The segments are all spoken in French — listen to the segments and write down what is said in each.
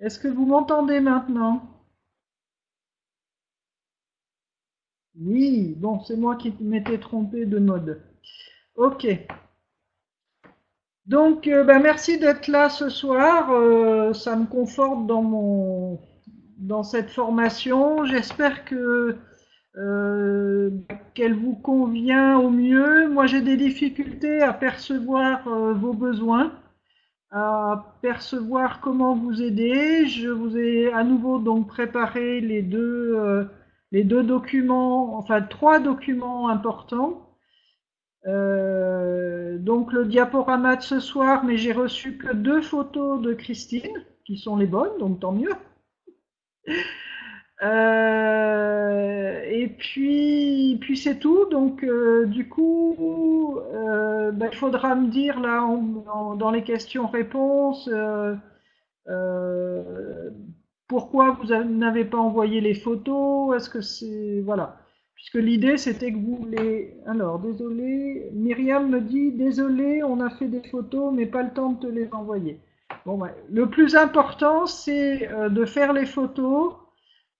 Est-ce que vous m'entendez maintenant? Oui, bon, c'est moi qui m'étais trompé de mode. Ok. Donc, euh, ben, merci d'être là ce soir. Euh, ça me conforte dans mon dans cette formation. J'espère que euh, qu'elle vous convient au mieux. Moi, j'ai des difficultés à percevoir vos besoins, à percevoir comment vous aider. Je vous ai à nouveau donc préparé les deux les deux documents, enfin trois documents importants. Euh, donc le diaporama de ce soir, mais j'ai reçu que deux photos de Christine, qui sont les bonnes, donc tant mieux. Euh, et puis, puis c'est tout. Donc, euh, du coup, ben, il faudra me dire là, dans les questions-réponses, pourquoi vous n'avez pas envoyé les photos? Est-ce que c'est voilà Puisque l'idée c'était que vous les. Alors désolé, Myriam me dit désolé, on a fait des photos, mais pas le temps de te les envoyer. Bon, le plus important c'est euh, de faire les photos.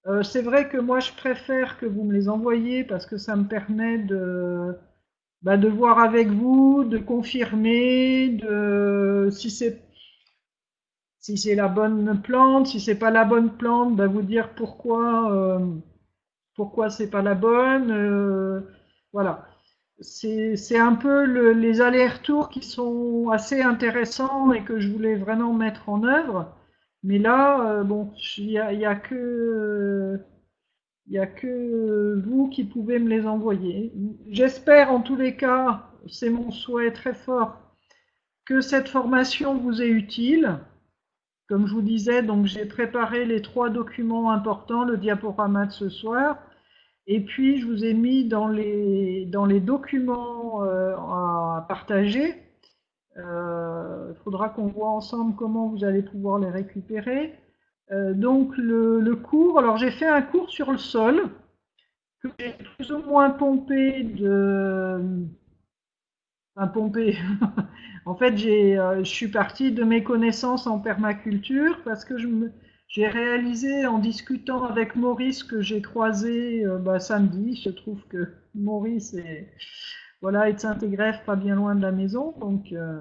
Euh, c'est vrai que moi je préfère que vous me les envoyiez parce que ça me permet de bah, voir avec vous, de confirmer, de si c'est si c'est la bonne plante, si c'est pas la bonne plante, bah vous dire pourquoi euh, pourquoi c'est pas la bonne. Euh, voilà. C'est un peu les allers-retours qui sont assez intéressants et que je voulais vraiment mettre en œuvre. Mais là, euh, il n'y a, y a, que vous qui pouvez me les envoyer. J'espère en tous les cas, c'est mon souhait très fort, que cette formation vous est utile. Comme je vous disais, donc j'ai préparé les trois documents importants, le diaporama de ce soir, et puis je vous ai mis dans les, dans les documents euh, à partager. Il euh, faudra qu'on voit ensemble comment vous allez pouvoir les récupérer. Euh, donc le, cours, alors j'ai fait un cours sur le sol que j'ai plus ou moins pompé de, enfin pompé, En fait, euh, je suis partie de mes connaissances en permaculture parce que j'ai réalisé en discutant avec Maurice que j'ai croisé bah, samedi. Je trouve que Maurice est, voilà, est de Saint-Égrève, pas bien loin de la maison. Donc, euh,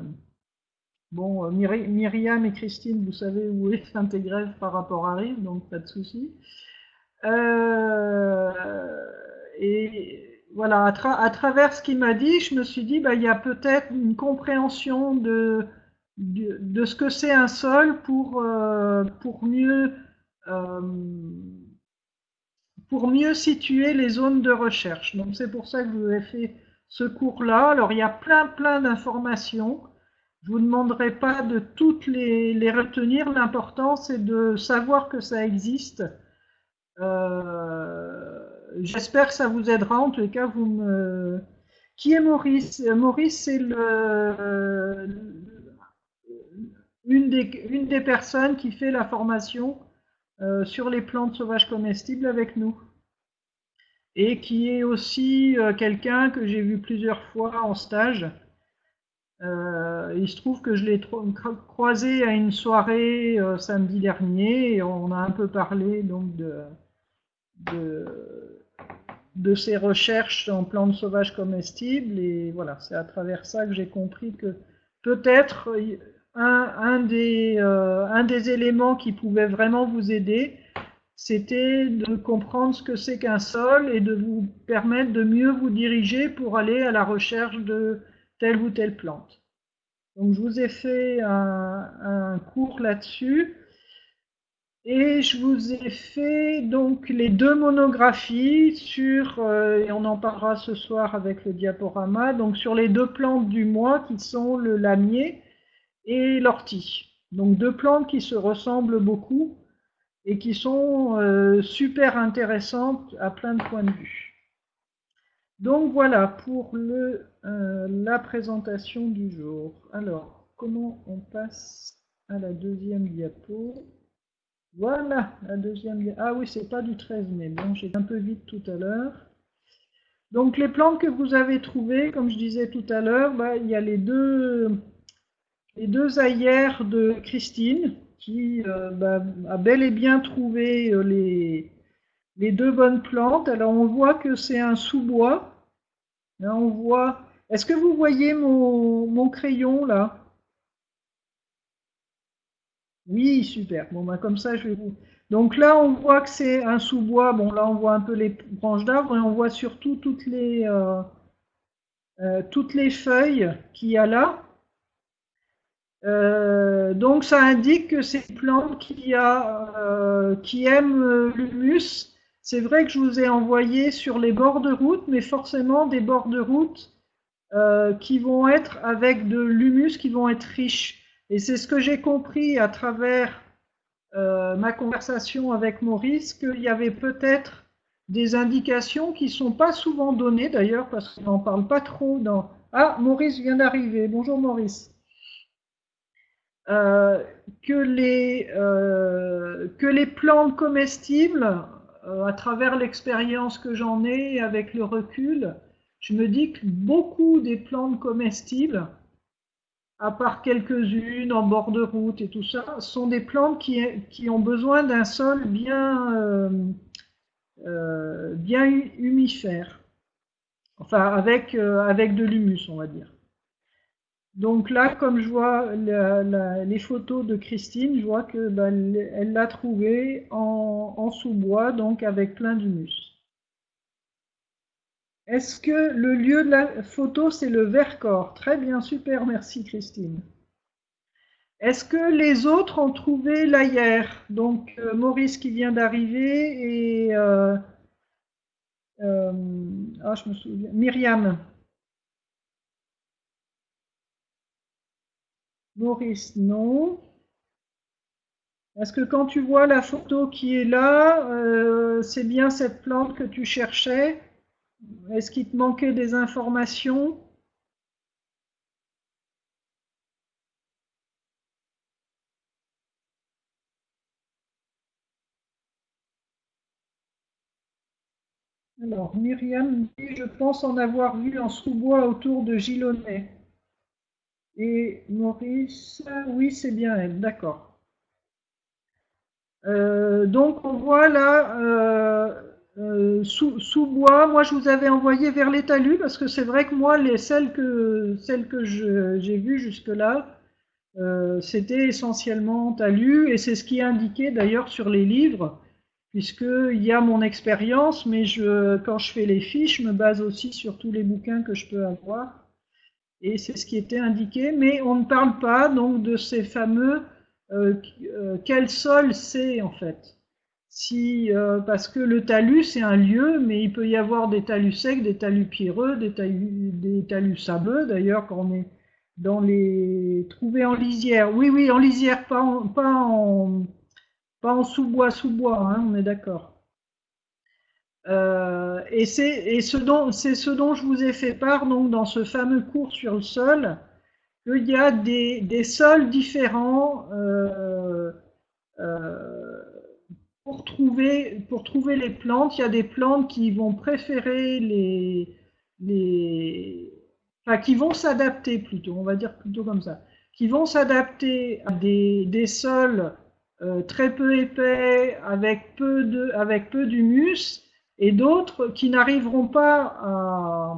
bon, Myriam et Christine, vous savez où est Saint-Égrève par rapport à Rive, donc pas de souci. et voilà, à, travers ce qu'il m'a dit, je me suis dit, bah, il y a peut-être une compréhension de, ce que c'est un sol pour, euh, mieux, euh, pour mieux situer les zones de recherche. Donc c'est pour ça que je vous ai fait ce cours-là. Alors il y a plein plein d'informations. Je vous demanderai pas de toutes les, les retenir. L'important c'est de savoir que ça existe. Euh, j'espère que ça vous aidera. En tous cas, vous me. Qui est Maurice? Maurice, c'est le, une, des, une des personnes qui fait la formation euh, sur les plantes sauvages comestibles avec nous. Et qui est aussi euh, quelqu'un que j'ai vu plusieurs fois en stage. Euh, il se trouve que je l'ai croisé à une soirée samedi dernier et on a un peu parlé donc de, de ses recherches en plantes sauvages comestibles. Et voilà, c'est à travers ça que j'ai compris que peut-être un, des, euh, un des éléments qui pouvait vraiment vous aider, c'était de comprendre ce que c'est qu'un sol et de vous permettre de mieux vous diriger pour aller à la recherche de telle ou telle plante. Donc je vous ai fait un, cours là-dessus. Et je vous ai fait donc les deux monographies sur, euh, et on en parlera ce soir avec le diaporama, donc sur les deux plantes du mois qui sont le lamier et l'ortie. Donc deux plantes qui se ressemblent beaucoup et qui sont euh, super intéressantes à plein de points de vue. Donc voilà pour euh, la présentation du jour. Alors, comment on passe à la deuxième diapo? Voilà, la deuxième. Ah oui, c'est pas du 13 mai. Bon, j'ai un peu vite tout à l'heure. Donc les plantes que vous avez trouvées, comme je disais tout à l'heure, bah, il y a les deux, les deux ailleurs de Christine. Qui bah, a bel et bien trouvé les, les deux bonnes plantes. Alors on voit que c'est un sous-bois. on voit. Est-ce que vous voyez mon, mon crayon là? Oui, super. Bon, bah, comme ça, je vais. Donc là, on voit que c'est un sous-bois. Bon, là, on voit un peu les branches d'arbres et on voit surtout toutes les, euh, euh, toutes les feuilles qu'il y a là. Euh, donc ça indique que c'est une plante qui, a, qui aime l'humus c'est vrai que je vous ai envoyé sur les bords de route, mais forcément des bords de route euh, qui vont être avec de l'humus, qui vont être riches. Et c'est ce que j'ai compris à travers euh, ma conversation avec Maurice, qu'il y avait peut-être des indications qui ne sont pas souvent données d'ailleurs, parce qu'on n'en parle pas trop dans... Ah, Maurice vient d'arriver. Bonjour Maurice. Euh, que, les, que les plantes comestibles euh, à travers l'expérience que j'en ai avec le recul, je me dis que beaucoup des plantes comestibles, à part quelques-unes en bord de route et tout ça, sont des plantes qui, qui ont besoin d'un sol bien, euh, euh, bien humifère. Enfin, avec, avec de l'humus, on va dire. Donc là, comme je vois les photos de Christine, je vois que bah, elle l'a trouvé en, sous-bois, donc avec plein d'humus. Est-ce que le lieu de la photo, c'est le Vercors? Très bien, super, merci Christine. Est-ce que les autres ont trouvé l'ailleurs? Donc euh, Maurice qui vient d'arriver et euh, euh, ah, Myriam. Maurice, non. Est-ce que quand tu vois la photo qui est là, euh, c'est bien cette plante que tu cherchais Est-ce qu'il te manquait des informations? Alors, Myriam dit, je pense en avoir vu en sous-bois autour de Gilonnet. Et Maurice, oui, c'est bien elle, d'accord. Euh, donc on voit là, euh, euh, sous, bois, moi je vous avais envoyé vers les talus, parce que c'est vrai que moi, les, celles que, celles que j'ai vues jusque-là, c'était essentiellement talus, et c'est ce qui est indiqué d'ailleurs sur les livres, puisqu'il y a mon expérience, mais je, quand je fais les fiches, je me base aussi sur tous les bouquins que je peux avoir et c'est ce qui était indiqué, mais on ne parle pas donc de ces fameux euh, euh, quel sol c'est en fait. Si, euh, parce que le talus c'est un lieu, mais il peut y avoir des talus secs, des talus pierreux, des talus, des sableux. D'ailleurs, quand on est dans les trouver en lisière, oui, oui, en lisière, pas en, pas sous-bois, sous-bois, hein, on est d'accord. Euh, et c'est ce, dont, je vous ai fait part donc, dans ce fameux cours sur le sol, qu'il y a des, sols différents euh, euh, pour, trouver, les plantes. Il y a des plantes qui vont préférer les... qui vont s'adapter plutôt, on va dire plutôt comme ça, qui vont s'adapter à des, des sols très peu épais, avec peu de, avec peu d'humus, et d'autres qui n'arriveront pas à,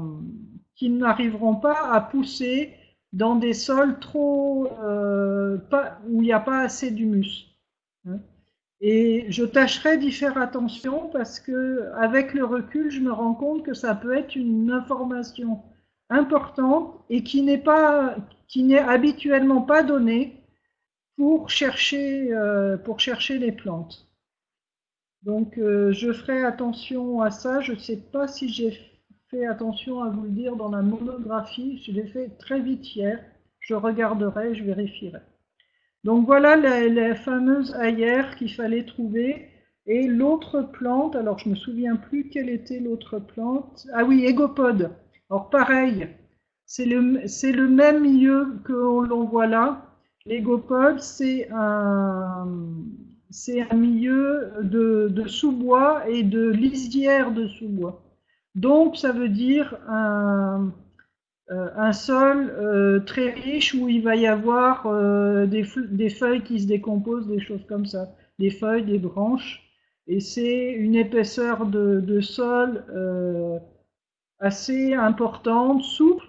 qui n'arriveront pas à pousser dans des sols trop euh, où il n'y a pas assez d'humus. Et je tâcherai d'y faire attention parce que avec le recul, je me rends compte que ça peut être une information importante et qui n'est pas qui n'est habituellement pas donnée pour chercher euh, pour chercher les plantes. Donc euh, je ferai attention à ça. Je ne sais pas si j'ai fait attention à vous le dire dans la monographie. Je l'ai fait très vite hier. Je regarderai, je vérifierai. Donc voilà la, fameuse ailleurs qu'il fallait trouver. Et l'autre plante, alors je me souviens plus quelle était l'autre plante. Ah oui, égopode. Alors pareil, c'est le, le, même milieu que l'on voit là. L'égopode, c'est un, c'est un milieu de, sous-bois et de lisière de sous-bois. Donc, ça veut dire un, un sol très riche où il va y avoir des, des, feuilles qui se décomposent, des choses comme ça, des feuilles, des branches. Et c'est une épaisseur de sol assez importante, souple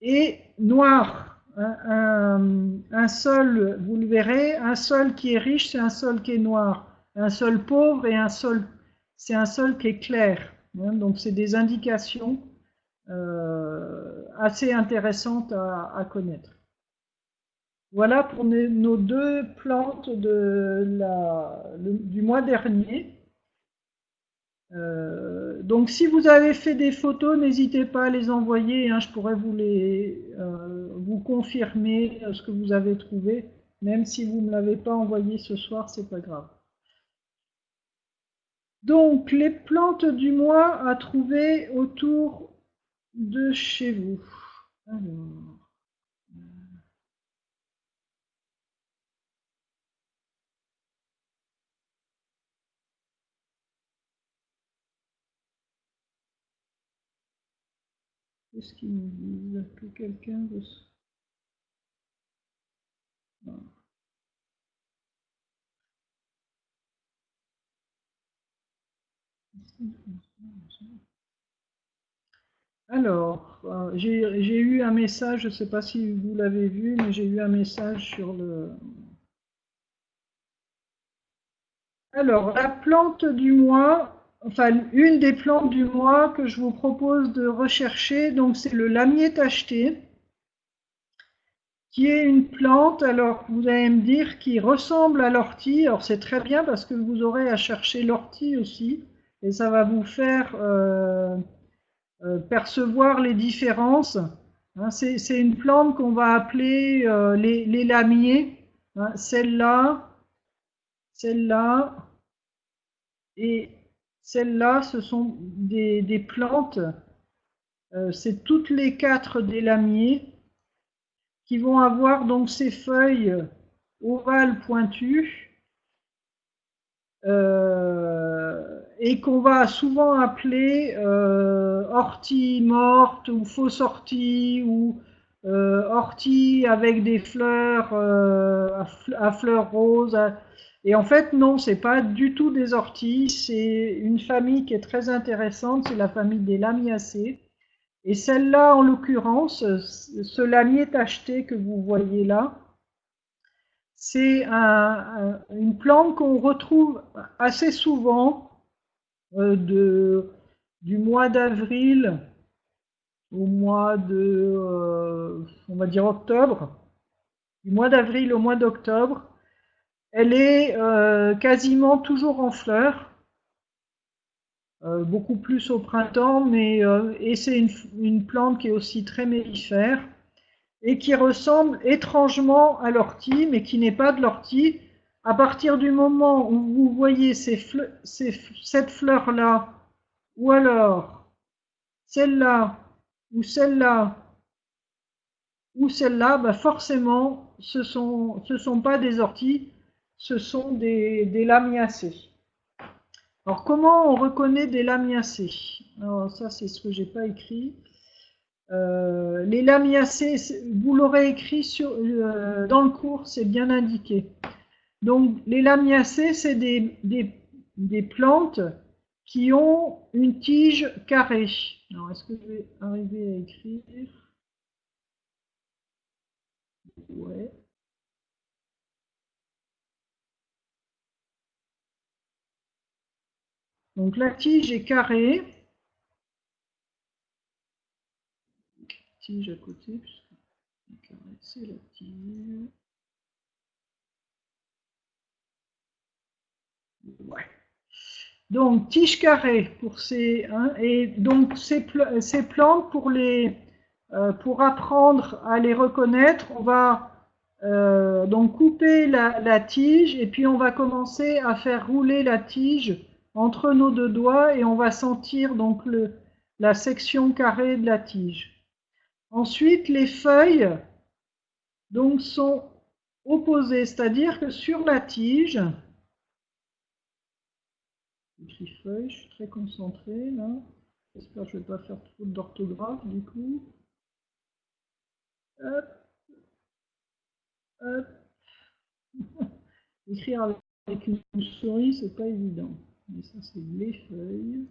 et noire. Un, sol, vous le verrez, un sol qui est riche, c'est un sol qui est noir. Un sol pauvre et un sol, c'est un sol qui est clair. Hein. donc c'est des indications euh, assez intéressantes à, connaître. Voilà pour nos deux plantes du mois dernier. Euh, donc si vous avez fait des photos, n'hésitez pas à les envoyer. Hein, je pourrais vous les euh, vous confirmer euh, ce que vous avez trouvé, même si vous ne l'avez pas envoyé ce soir, c'est pas grave. Donc les plantes du mois à trouver autour de chez vous. Qu'est-ce quelqu'un. Alors, euh, j'ai eu un message, je ne sais pas si vous l'avez vu, mais j'ai eu un message sur le... Alors, la plante du mois, enfin une des plantes du mois que je vous propose de rechercher, donc c'est le lamier tacheté, qui est une plante, alors vous allez me dire, qui ressemble à l'ortie. Alors c'est très bien parce que vous aurez à chercher l'ortie aussi, et ça va vous faire euh, euh, percevoir les différences. Hein, c'est une plante qu'on va appeler euh, les, lamiers. Hein, celle-là, celle-là, et celles-là, ce sont des, plantes, euh, c'est toutes les quatre des lamiers qui vont avoir donc ces feuilles ovales pointues euh, et qu'on va souvent appeler euh, ortie morte ou fausse ortie ou ortie avec des fleurs à, fleurs roses. Et en fait, non, c'est pas du tout des orties. C'est une famille qui est très intéressante. C'est la famille des lamiacées. Et celle-là, en l'occurrence, ce lamier tacheté que vous voyez là, c'est une plante qu'on retrouve assez souvent euh, de, du mois d'avril au mois de, euh, on va dire octobre, du mois d'avril au mois d'octobre, elle est euh, quasiment toujours en fleurs, euh, beaucoup plus au printemps, mais euh, et c'est une, plante qui est aussi très mellifère et qui ressemble étrangement à l'ortie, mais qui n'est pas de l'ortie. À partir du moment où vous voyez cette fleur-là, ou alors celle-là, ou celle-là, ou celle-là, bah forcément, ce ne sont pas des orties, ce sont des, lamiacées. Alors comment on reconnaît des lamiacées? Alors ça c'est ce que j'ai pas écrit. Euh, les lamiacées, vous l'aurez écrit euh, dans le cours, c'est bien indiqué. Donc les lamiacées, c'est des, des, plantes qui ont une tige carrée. Alors est-ce que je vais arriver à écrire? Ouais. Donc la tige est carrée. Tige à côté, c'est la tige. Donc tige carrée pour ces hein, et donc ces, plantes pour les euh, pour apprendre à les reconnaître, on va euh, donc couper la, tige et puis on va commencer à faire rouler la tige entre nos deux doigts et on va sentir donc le, la section carrée de la tige. Ensuite, les feuilles donc sont opposées, c'est-à-dire que sur la tige, je suis très concentré là. J'espère que je ne vais pas faire trop d'orthographe du coup. Hop. Hop. Écrire avec une souris, c'est pas évident. Mais ça, c'est les feuilles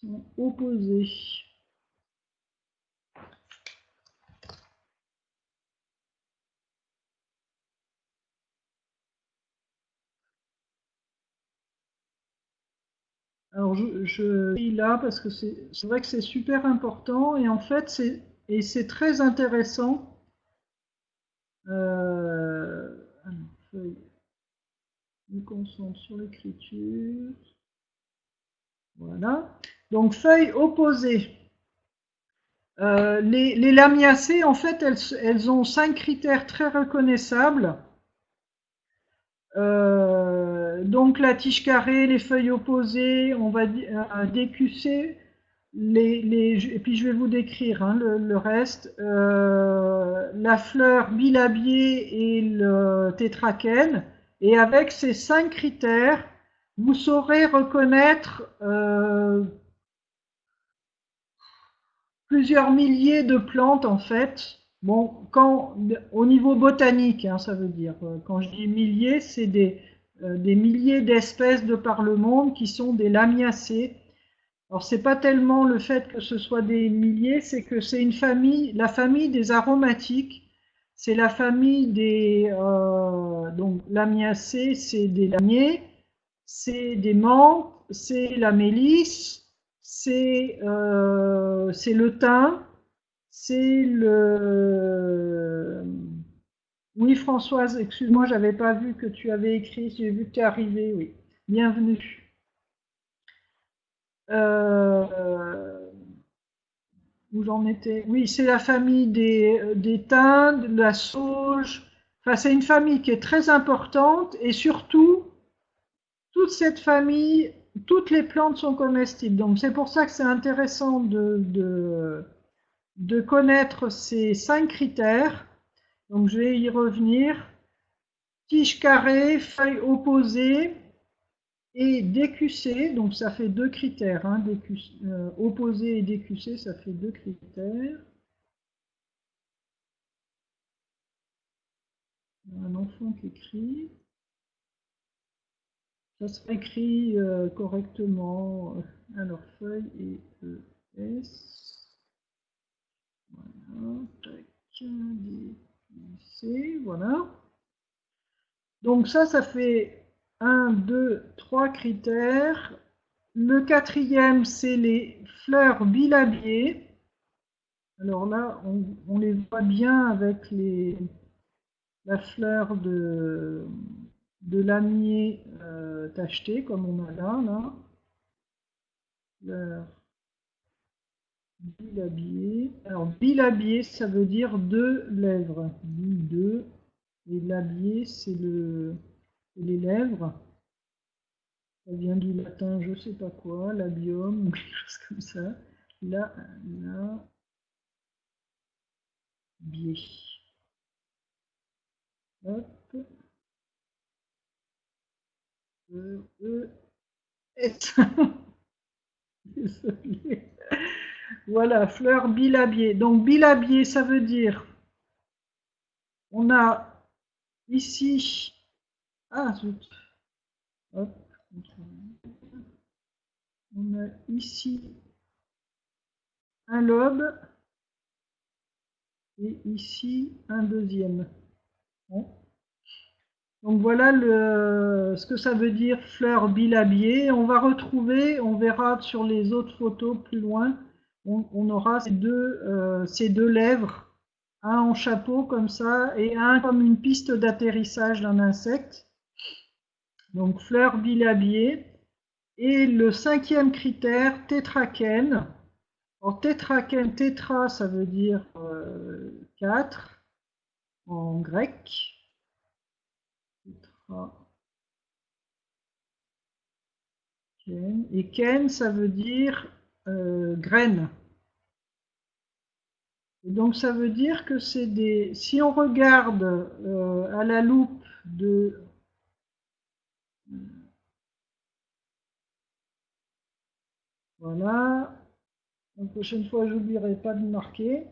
sont opposées. Alors je, je là parce que c'est vrai que c'est super important et en fait c'est très intéressant. Euh, alors, me concentre sur l'écriture. Voilà. Donc feuille opposée. Euh, les, lamiacées, en fait, elles, ont cinq critères très reconnaissables. Euh, donc la tige carrée, les feuilles opposées, on va décusser, les, et puis je vais vous décrire hein, le, le, reste. Euh, la fleur bilabiée et le tétraquène. Et avec ces cinq critères, vous saurez reconnaître euh, plusieurs milliers de plantes en fait. Bon, au niveau botanique, hein, ça veut dire. Euh, quand je dis milliers, c'est des, euh, des milliers d'espèces de par le monde qui sont des lamiacées. Alors c'est pas tellement le fait que ce soit des milliers, c'est que c'est une famille, la famille des aromatiques c'est la famille des euh, donc l'amiacée, c'est des lamiers, c'est des menthes, c'est la mélisse, c'est euh, c'est le thym, c'est le oui Françoise, excuse-moi, j'avais pas vu que tu avais écrit, j'ai vu que tu es arrivée, oui. Bienvenue. Euh, où j'en étais Oui, c'est la famille des, euh, des de la sauge. Enfin, c'est une famille qui est très importante et surtout, toute cette famille, toutes les plantes sont comestibles. Donc, c'est pour ça que c'est intéressant de, de, de connaître ces cinq critères. Donc, je vais y revenir. Tige carrée, feuille opposée, et DQC, donc ça fait deux critères, hein, euh, opposé et DQC, ça fait deux critères. Un enfant qui écrit. Ça sera écrit euh, correctement. Alors, feuille et ES. Voilà, tac, DQC, voilà. Donc ça, ça fait 1, 2, 3 critères. Le quatrième, c'est les fleurs bilabiées. Alors là, on, les voit bien avec les, la fleur de, de lamier euh, tacheté, comme on a là. là. Fleur bilabiée. Alors, bilabiée, ça veut dire deux lèvres. Deux. Et labier, c'est le les lèvres. Ça vient du latin, je sais pas quoi, labium ou quelque chose comme ça. Là, là, biais. Hop. E, e, S. Voilà, fleur bilabier. Donc bilabier, ça veut dire, on a ici ah, zut. Hop. On a ici un lobe et ici un deuxième. Donc voilà ce que ça veut dire fleur bilabiée. On va retrouver, on verra sur les autres photos plus loin, on, aura euh, ces deux lèvres, un en chapeau comme ça et un comme une piste d'atterrissage d'un insecte donc fleur bilabiée. Et le cinquième critère, tétraquène. En tétraquène, tétra, ça veut dire euh, 4 en grec. Et ken, ça veut dire euh, graine. Et donc ça veut dire que c'est des... Si on regarde euh, à la loupe de Voilà. La prochaine fois, j'oublierai pas de marquer.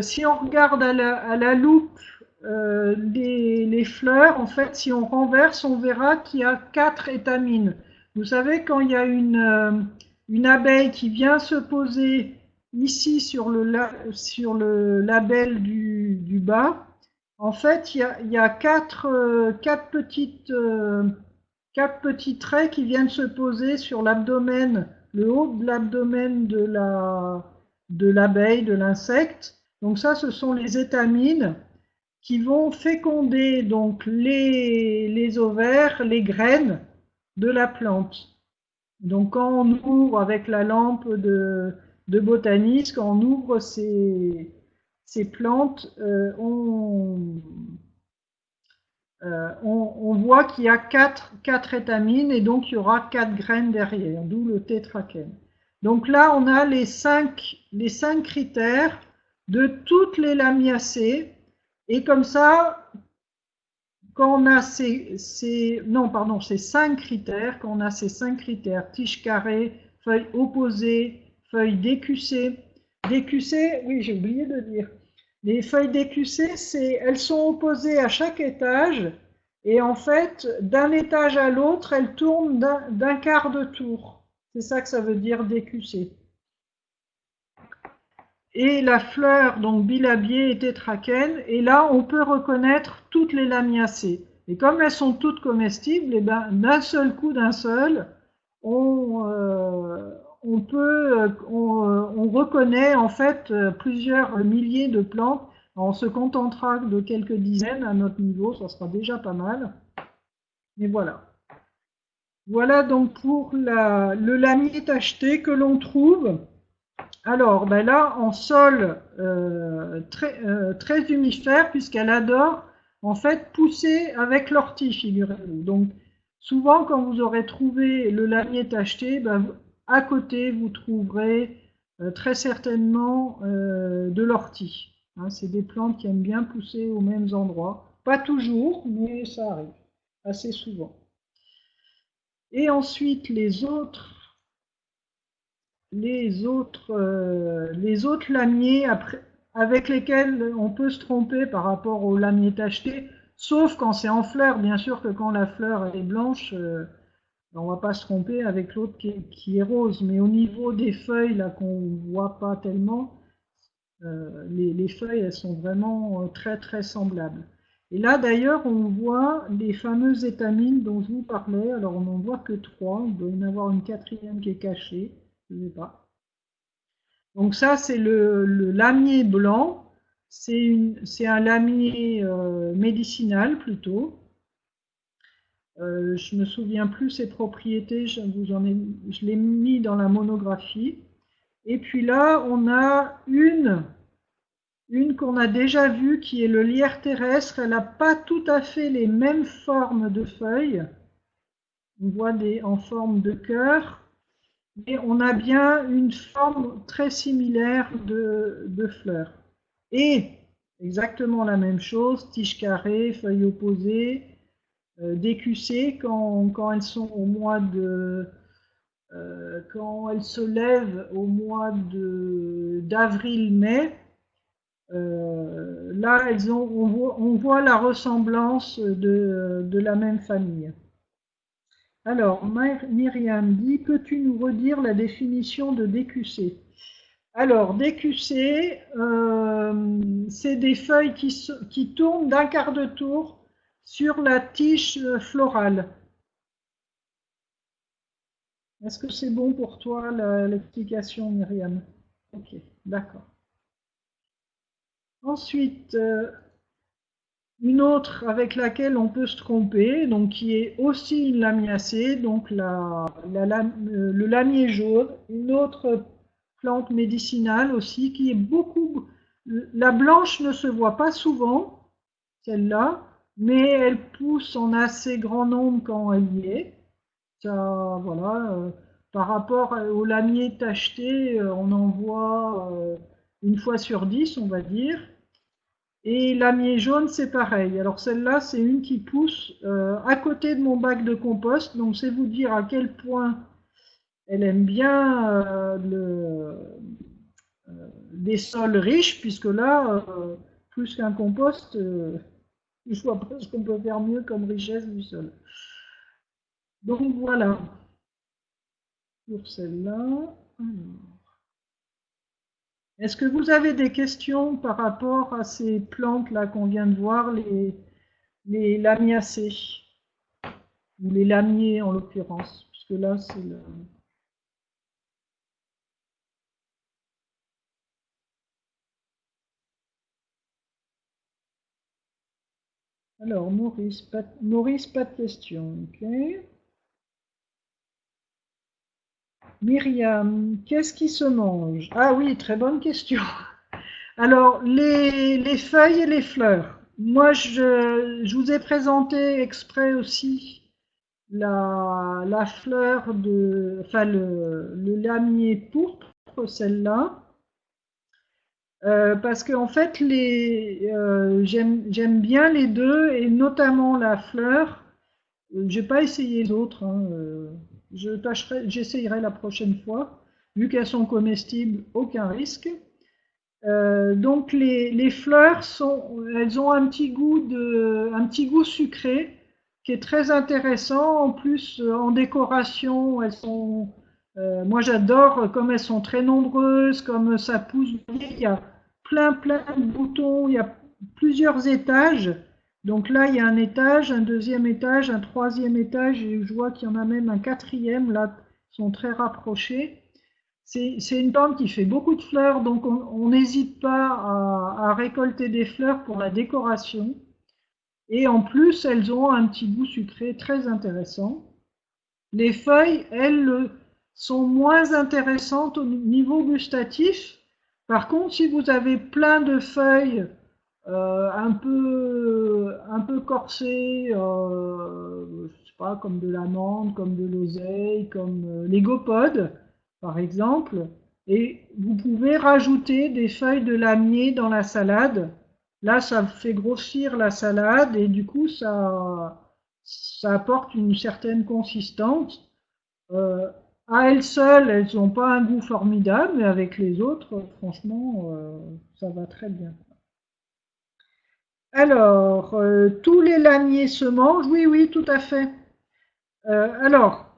si on regarde à la, loupe les, fleurs, en fait, si on renverse, on verra qu'il y a quatre étamines. Vous savez, quand il y a une, une abeille qui vient se poser ici sur le, sur le label du, du bas, en fait, il y a, il y a quatre, euh, quatre, petites, euh, quatre petits traits qui viennent se poser sur l'abdomen, le haut de l'abdomen de la de l'abeille, de l'insecte. Donc ça, ce sont les étamines qui vont féconder donc les, les ovaires, les graines de la plante. Donc quand on ouvre avec la lampe de, de botaniste, quand on ouvre ces, ces plantes, euh, euh, on, voit qu'il y a quatre, quatre, étamines et donc il y aura quatre graines derrière, d'où le tétraquène. Donc là, on a les cinq, les cinq critères de toutes les lamiacées et comme ça, quand on a ces, ces, non, pardon, cinq critères, quand on a ces cinq critères, tige carrée, feuille opposée, feuille décussée, décussée, oui, j'ai oublié de dire. Les feuilles décussées, c'est, elles sont opposées à chaque étage, et en fait, d'un étage à l'autre, elles tournent d'un quart de tour. C'est ça que ça veut dire décussée. Et la fleur, donc bilabiée et tétraquène, et là, on peut reconnaître toutes les lamiacées. Et comme elles sont toutes comestibles, et eh ben, d'un seul coup, d'un seul, on, euh, euh, euh, on, reconnaît en fait plusieurs milliers de plantes. On se contentera de quelques dizaines à notre niveau, ça sera déjà pas mal. Et voilà. Voilà donc pour le lamier tacheté que l'on trouve. Alors, ben là, en sol euh, très, euh, très humifère, puisqu'elle adore en fait pousser avec l'ortie, figurez-vous. Donc, souvent, quand vous aurez trouvé le lamier tacheté, ben, à côté, vous trouverez euh, très certainement de l'ortie. Hein, c'est des plantes qui aiment bien pousser aux mêmes endroits. Pas toujours, mais ça arrive assez souvent. Et ensuite, les autres les autres, euh, lamiers avec lesquels on peut se tromper par rapport au lamier tacheté, sauf quand c'est en fleur. Bien sûr que quand la fleur est blanche, euh, on va pas se tromper avec l'autre qui, est rose. Mais au niveau des feuilles, là qu'on voit pas tellement, euh, les, les, feuilles, elles sont vraiment très très semblables. Et là d'ailleurs, on voit les fameuses étamines dont je vous parlais. Alors on n'en voit que trois, il doit y en avoir une quatrième qui est cachée pas. Donc ça, c'est le, lamier blanc. C'est un lamier euh, médicinal plutôt. Euh, je me souviens plus ses propriétés, je, l'ai mis dans la monographie. Et puis là, on a une, une qu'on a déjà vue qui est le lierre terrestre. Elle n'a pas tout à fait les mêmes formes de feuilles. On voit des en forme de cœur mais on a bien une forme très similaire de, de fleurs. Et exactement la même chose, tige carrée, feuilles opposées, euh, décussées quand, quand, elles sont au mois de... Euh, quand elles se lèvent au mois d'avril-mai, euh, là elles ont, on, voit, la ressemblance de, la même famille. Alors, Myriam dit, peux-tu nous redire la définition de DQC Alors, DQC, c'est des feuilles qui, qui tournent d'un quart de tour sur la tige florale. Est-ce que c'est bon pour toi l'explication, Myriam? Ok, d'accord. Ensuite, euh, une autre avec laquelle on peut se tromper, donc qui est aussi une lamiacée, donc euh, le lamier jaune, une autre plante médicinale aussi qui est beaucoup... La blanche ne se voit pas souvent, celle-là, mais elle pousse en assez grand nombre quand elle y est. Ça, voilà, euh, par rapport au lamier tacheté, euh, on en voit une fois sur dix, on va dire. Et lamier jaune, c'est pareil. Alors celle-là, c'est une qui pousse euh, à côté de mon bac de compost. Donc c'est vous dire à quel point elle aime bien euh, le, euh, des sols riches, puisque là, plus qu'un compost, je vois pas ce qu'on peut faire mieux comme richesse du sol. Donc voilà, pour celle-là. Est-ce que vous avez des questions par rapport à ces plantes-là qu'on vient de voir, les, les lamiacées? Ou les lamiers en l'occurrence, puisque là c'est le... Alors, Maurice, pas, Maurice, pas de questions. ok Myriam, qu'est-ce qui se mange? Ah oui, très bonne question. Alors, les, feuilles et les fleurs. Moi, je, vous ai présenté exprès aussi la, fleur de, enfin le, lamier pourpre, celle-là, euh, parce qu'en fait, euh, j'aime bien les deux et notamment la fleur. J'ai pas essayé les autres. Hein, euh, j'essayerai la prochaine fois. Vu qu'elles sont comestibles, aucun risque. Donc les, fleurs elles ont un petit goût sucré qui est très intéressant. En plus, en décoration, elles sont, moi j'adore comme elles sont très nombreuses, comme ça pousse. Plein plein de boutons, il y a plusieurs étages. Donc là, il y a un étage, un deuxième étage, un troisième étage, et je vois qu'il y en a même un quatrième, là, sont très rapprochés. C'est une plante qui fait beaucoup de fleurs, donc on n'hésite pas à, récolter des fleurs pour la décoration. Et en plus, elles ont un petit goût sucré très intéressant. Les feuilles, elles, sont moins intéressantes au niveau gustatif. Par contre, si vous avez plein de feuilles euh, un peu un peu corsé, euh, pas, comme de l'amande, comme de l'oseille, comme euh, les gopodes, par exemple. Et vous pouvez rajouter des feuilles de lamier dans la salade. Là, ça fait grossir la salade et du coup, ça, ça apporte une certaine consistance. À elles seules, elles n'ont pas un goût formidable, mais avec les autres, franchement, euh, ça va très bien. Alors, euh, tous les lamiers se mangent? Oui, oui, tout à fait. Euh, alors,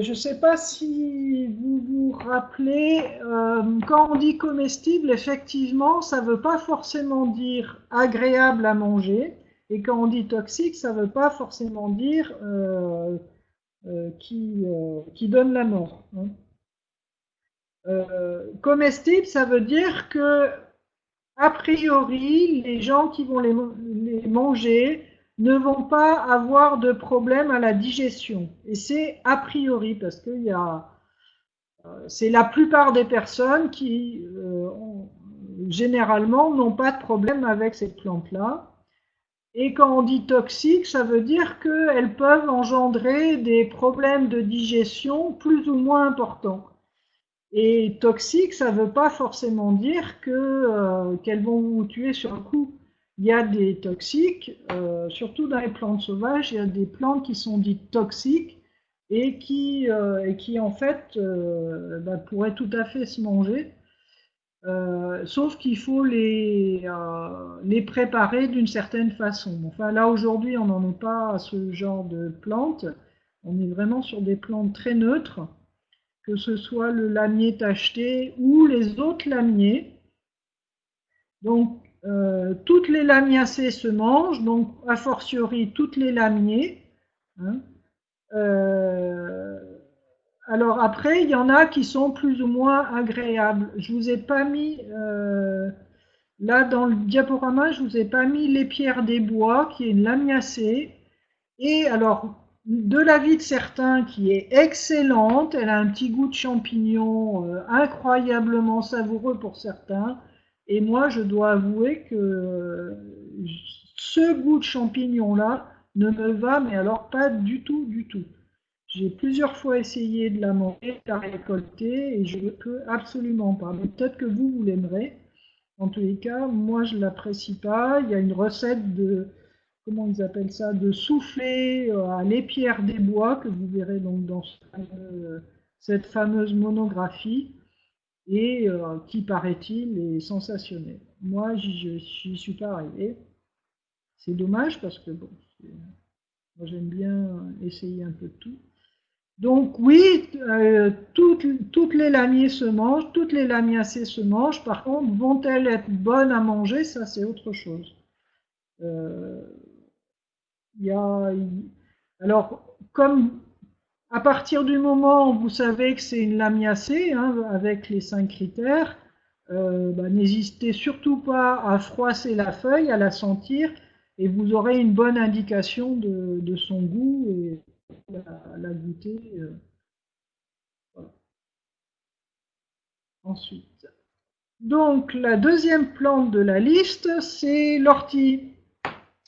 je ne sais pas si vous vous rappelez, quand on dit comestible, effectivement, ça ne veut pas forcément dire agréable à manger. Et quand on dit toxique, ça ne veut pas forcément dire qui, qui, donne la mort. Hein. comestible, ça veut dire que a priori, les gens qui vont les, manger ne vont pas avoir de problème à la digestion. Et c'est a priori, parce que euh, c'est la plupart des personnes qui, euh, généralement, n'ont pas de problème avec cette plante-là. Et quand on dit toxique, ça veut dire qu'elles peuvent engendrer des problèmes de digestion plus ou moins importants. Et toxique, ça ne veut pas forcément dire euh, qu'elles vont vous tuer sur un coup. Il y a des toxiques, euh, surtout dans les plantes sauvages, il y a des plantes qui sont dites toxiques et qui, euh, et qui en fait bah, pourraient tout à fait se manger. Sauf qu'il faut les, les préparer d'une certaine façon. Là aujourd'hui on n'en est pas à ce genre de plantes, on est vraiment sur des plantes très neutres que ce soit le lamier tacheté ou les autres lamiers. Donc, euh, toutes les lamiacées se mangent, donc a fortiori toutes les lamiers. Hein. Euh, alors après, il y en a qui sont plus ou moins agréables. Je vous ai pas mis, euh, là dans le diaporama, je vous ai pas mis les pierres des bois, qui est une lamiacée. Et alors, de l'avis de certains qui est excellente. Elle a un petit goût de champignon euh, incroyablement savoureux pour certains. Et moi, je dois avouer que ce goût de champignon-là ne me va, mais alors pas du tout, du tout. J'ai plusieurs fois essayé de la manger, de la récolter, et je ne peux absolument pas. Mais peut-être que vous, vous l'aimerez. En tous les cas, moi, je ne l'apprécie pas. Il y a une recette de comment ils appellent ça, de souffler euh, à l'épierre des bois, que vous verrez donc dans cette fameuse monographie. et euh, qui, paraît-il, est sensationnel. Moi, j'y suis pas arrivé. C'est dommage parce que bon, j'aime bien essayer un peu de tout. Donc oui, euh, toutes, les lamiers se mangent, toutes les lamiacées se mangent. Par contre, vont-elles être bonnes à manger? Ça, c'est autre chose. Euh, alors, comme à partir du moment où vous savez que c'est une lamiacée, hein, avec les cinq critères, euh, bah, n'hésitez surtout pas à froisser la feuille, à la sentir, et vous aurez une bonne indication de, son goût la, goûter. Euh, Ensuite. Donc, la deuxième plante de la liste, c'est l'ortie.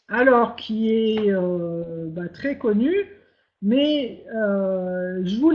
Alors, qui est euh, bah, très connue, mais euh, je voulais